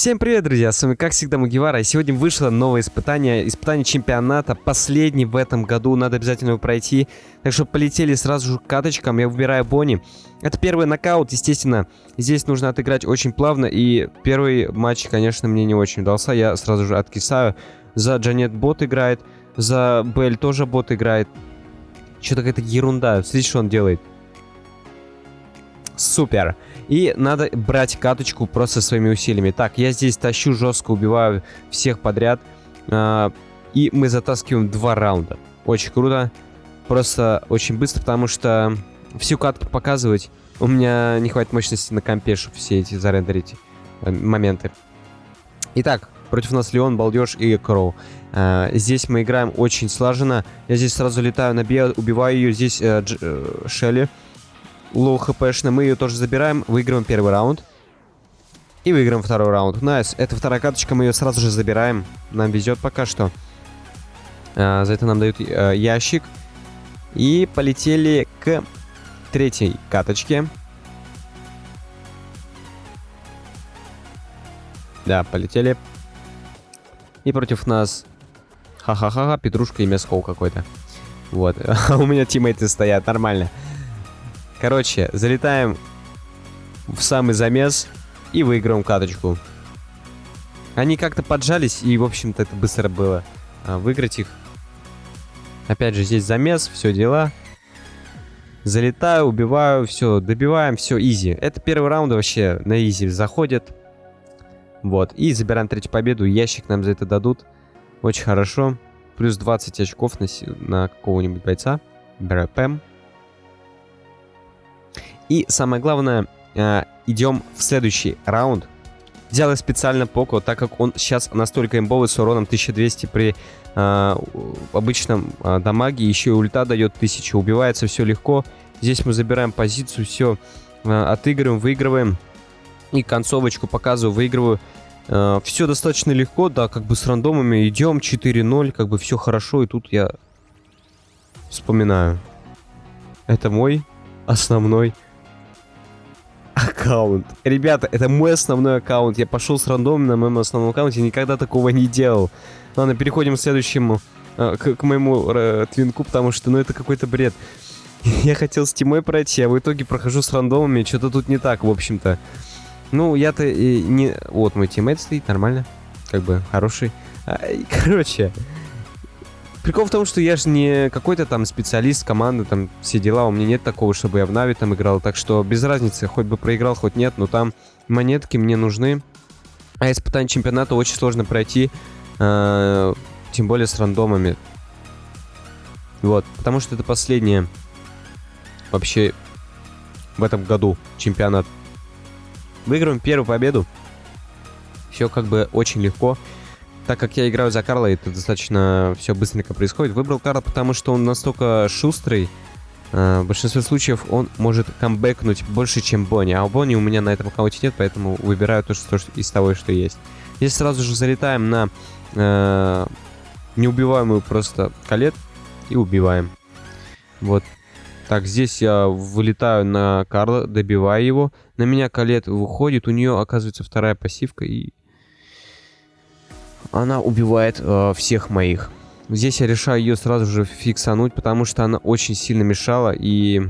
Всем привет, друзья, с вами как всегда Мугивара, и сегодня вышло новое испытание, испытание чемпионата, последний в этом году, надо обязательно его пройти, так что полетели сразу же к каточкам, я выбираю Бонни. Это первый нокаут, естественно, здесь нужно отыграть очень плавно, и первый матч, конечно, мне не очень удался, я сразу же откисаю, за Джанет бот играет, за Белль тоже бот играет, что-то какая-то ерунда, смотрите, что он делает. Супер. И надо брать каточку просто своими усилиями. Так, я здесь тащу жестко, убиваю всех подряд. А, и мы затаскиваем два раунда. Очень круто. Просто очень быстро, потому что всю катку показывать у меня не хватит мощности на компе, чтобы все эти зарендерить э, моменты. Итак, против нас Леон, Балдеж и Кроу. А, здесь мы играем очень слаженно. Я здесь сразу летаю на Бе, убиваю ее. Здесь э, Дж, э, Шелли low HP шная. Мы ее тоже забираем, выигрываем первый раунд. И выиграем второй раунд. Nice. Это вторая каточка, мы ее сразу же забираем. Нам везет пока что. А, за это нам дают а, ящик. И полетели к третьей каточке. Да, полетели. И против нас... Ха-ха-ха, Петрушка и Мяскол какой-то. Вот. А у меня тиммейты стоят, нормально. Короче, залетаем в самый замес и выиграем каточку. Они как-то поджались, и, в общем-то, это быстро было а, выиграть их. Опять же, здесь замес, все дела. Залетаю, убиваю, все, добиваем, все, изи. Это первый раунд вообще на изи заходит. Вот, и забираем третью победу, ящик нам за это дадут. Очень хорошо. Плюс 20 очков на, на какого-нибудь бойца. БРПМ. И самое главное, э, идем в следующий раунд. Взял я специально Поко, так как он сейчас настолько имбовый с уроном 1200 при э, обычном э, дамаге. Еще и ульта дает 1000, убивается все легко. Здесь мы забираем позицию, все э, отыгрываем, выигрываем. И концовочку показываю, выигрываю. Э, все достаточно легко, да, как бы с рандомами идем, 4-0, как бы все хорошо. И тут я вспоминаю. Это мой основной аккаунт. Ребята, это мой основной аккаунт. Я пошел с рандомом на моем основном аккаунте, никогда такого не делал. Ладно, переходим к следующему, э, к, к моему э, твинку, потому что, ну, это какой-то бред. Я хотел с Тимой пройти, а в итоге прохожу с рандомами. Что-то тут не так, в общем-то. Ну, я-то не... Вот мой teammate стоит, нормально. Как бы, хороший. А, короче, Прикол в том, что я же не какой-то там специалист команды, там все дела, у меня нет такого, чтобы я в NAVI там играл, так что без разницы, хоть бы проиграл, хоть нет, но там монетки мне нужны. А испытание чемпионата очень сложно пройти, э, тем более с рандомами. Вот, потому что это последнее вообще в этом году чемпионат. Выиграем первую победу. Все как бы очень легко так как я играю за Карла, это достаточно все быстренько происходит. Выбрал Карла, потому что он настолько шустрый. Э, в большинстве случаев он может камбэкнуть больше, чем Бонни. А у Бонни у меня на этом аккаунте нет, поэтому выбираю то, что из того, что есть. Здесь сразу же залетаем на э, неубиваемую просто калет и убиваем. Вот. Так, здесь я вылетаю на Карла, добиваю его. На меня калет выходит, у нее оказывается вторая пассивка и она убивает э, всех моих. Здесь я решаю ее сразу же фиксануть, потому что она очень сильно мешала, и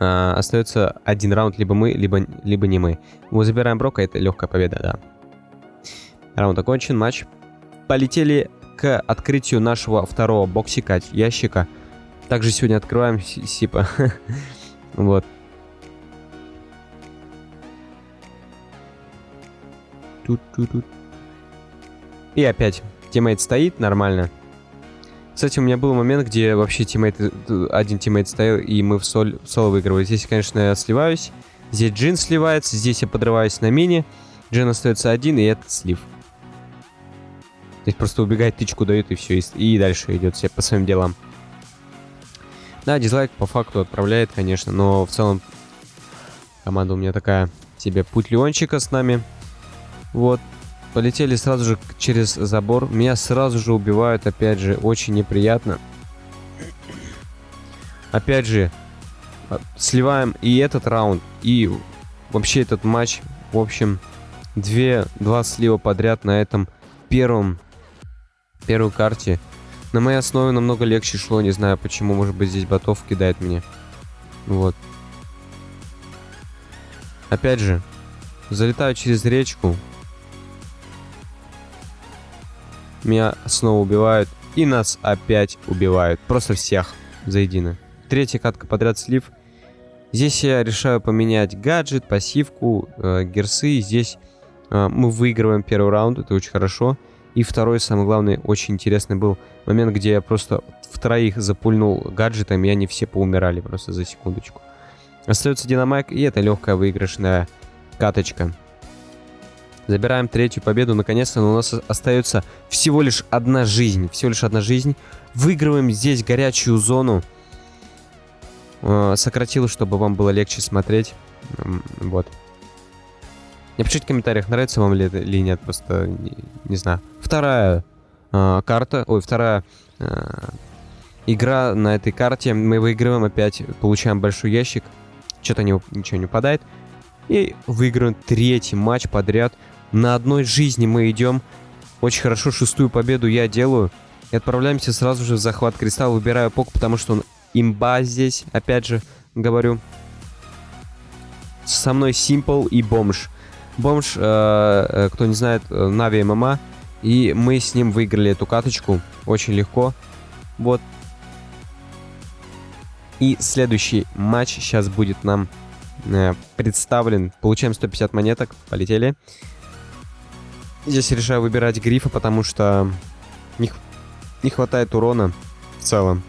э, остается один раунд, либо мы, либо, либо не мы. Мы забираем Брока, это легкая победа, да. Раунд окончен, матч. Полетели к открытию нашего второго боксика, ящика. Также сегодня открываем Сипа. вот. Тут-тут-тут. И опять тиммейт стоит нормально. Кстати, у меня был момент, где вообще тиммейт, один тиммейт стоял, и мы в, соль, в соло выигрывали. Здесь, конечно, я сливаюсь. Здесь Джин сливается, здесь я подрываюсь на мини. Джин остается один, и этот слив. Здесь просто убегает, тычку дает, и все, и, и дальше идет все по своим делам. Да, дизлайк по факту отправляет, конечно, но в целом команда у меня такая себе путь Леончика с нами. Вот, Полетели сразу же через забор. Меня сразу же убивают, опять же, очень неприятно. Опять же, а, сливаем и этот раунд, и вообще этот матч. В общем, две, два слива подряд на этом первом, первой карте. На моей основе намного легче шло, не знаю почему, может быть здесь ботов кидает мне. Вот. Опять же, залетаю через речку. Меня снова убивают. И нас опять убивают. Просто всех заедино. Третья катка подряд слив. Здесь я решаю поменять гаджет, пассивку, э, герсы. Здесь э, мы выигрываем первый раунд, это очень хорошо. И второй, самый главный, очень интересный был момент, где я просто в троих запульнул гаджетами, и они все поумирали просто за секундочку. Остается динамайк, и это легкая выигрышная каточка. Забираем третью победу, наконец-то, у нас остается всего лишь одна жизнь. Всего лишь одна жизнь. Выигрываем здесь горячую зону. Э, сократил, чтобы вам было легче смотреть. Вот. Напишите в комментариях, нравится вам ли это или нет, просто не, не знаю. Вторая э, карта, ой, вторая э, игра на этой карте. Мы выигрываем опять, получаем большой ящик. Что-то не, ничего не упадает. И выиграем третий матч подряд. На одной жизни мы идем. Очень хорошо, шестую победу я делаю. И отправляемся сразу же в захват кристалла. Выбираю пок, потому что он имба здесь, опять же, говорю. Со мной Simple и Бомж. Бомж, э, э, кто не знает, э, Нави ММА. И мы с ним выиграли эту каточку очень легко. Вот. И следующий матч сейчас будет нам э, представлен. Получаем 150 монеток. Полетели. Здесь решаю выбирать грифа, потому что не, не хватает урона в целом.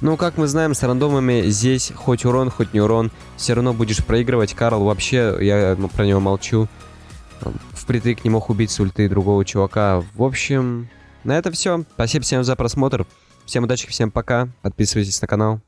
Ну, как мы знаем, с рандомами здесь хоть урон, хоть не урон, все равно будешь проигрывать. Карл вообще, я ну, про него молчу. Впритык не мог убить с ульты другого чувака. В общем, на это все. Спасибо всем за просмотр. Всем удачи, всем пока. Подписывайтесь на канал.